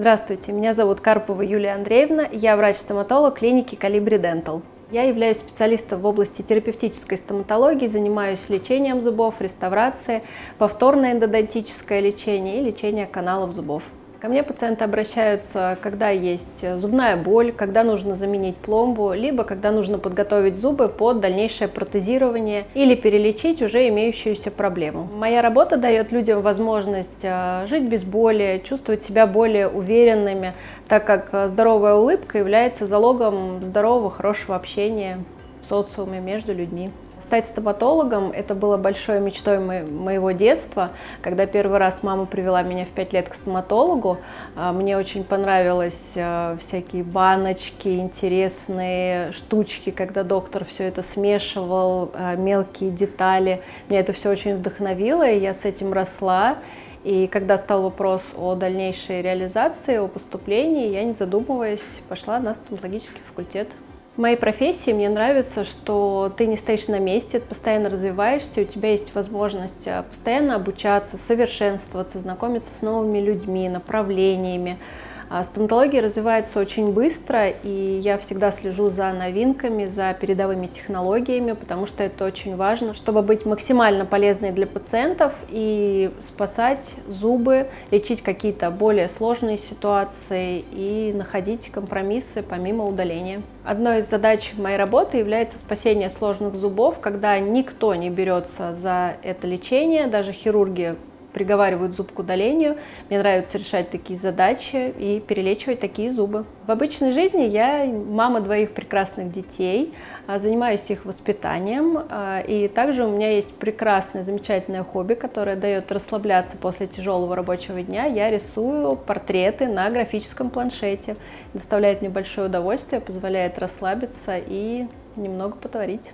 Здравствуйте, меня зовут Карпова Юлия Андреевна, я врач-стоматолог клиники Калибри Дентал. Я являюсь специалистом в области терапевтической стоматологии, занимаюсь лечением зубов, реставрацией, повторное эндодонтическое лечение и лечение каналов зубов. Ко мне пациенты обращаются, когда есть зубная боль, когда нужно заменить пломбу, либо когда нужно подготовить зубы под дальнейшее протезирование или перелечить уже имеющуюся проблему. Моя работа дает людям возможность э, жить без боли, чувствовать себя более уверенными, так как здоровая улыбка является залогом здорового, хорошего общения в социуме между людьми. Стать стоматологом – это было большой мечтой моего детства. Когда первый раз мама привела меня в 5 лет к стоматологу, а, мне очень понравилось а, всякие баночки, интересные штучки, когда доктор все это смешивал, а, мелкие детали. Меня это все очень вдохновило, и я с этим росла. И когда стал вопрос о дальнейшей реализации, о поступлении, я, не задумываясь, пошла на стоматологический факультет. Моей профессии мне нравится, что ты не стоишь на месте, ты постоянно развиваешься, у тебя есть возможность э, постоянно обучаться, совершенствоваться, знакомиться с новыми людьми, направлениями, стоматология развивается очень быстро, и я всегда слежу за новинками, за передовыми технологиями, потому что это очень важно, чтобы быть максимально полезной для пациентов и спасать зубы, лечить какие-то более сложные ситуации и находить компромиссы помимо удаления. Одной из задач моей работы является спасение сложных зубов, когда никто не берется за это лечение, даже хирурги приговаривают зуб к удалению. Мне нравится решать такие задачи и перелечивать такие зубы. В обычной жизни я мама двоих прекрасных детей, а, занимаюсь их воспитанием. А, и также у меня есть прекрасное, замечательное хобби, которое дает расслабляться после тяжелого рабочего дня. Я рисую портреты на графическом планшете. Доставляет мне большое удовольствие, позволяет расслабиться и немного потворить.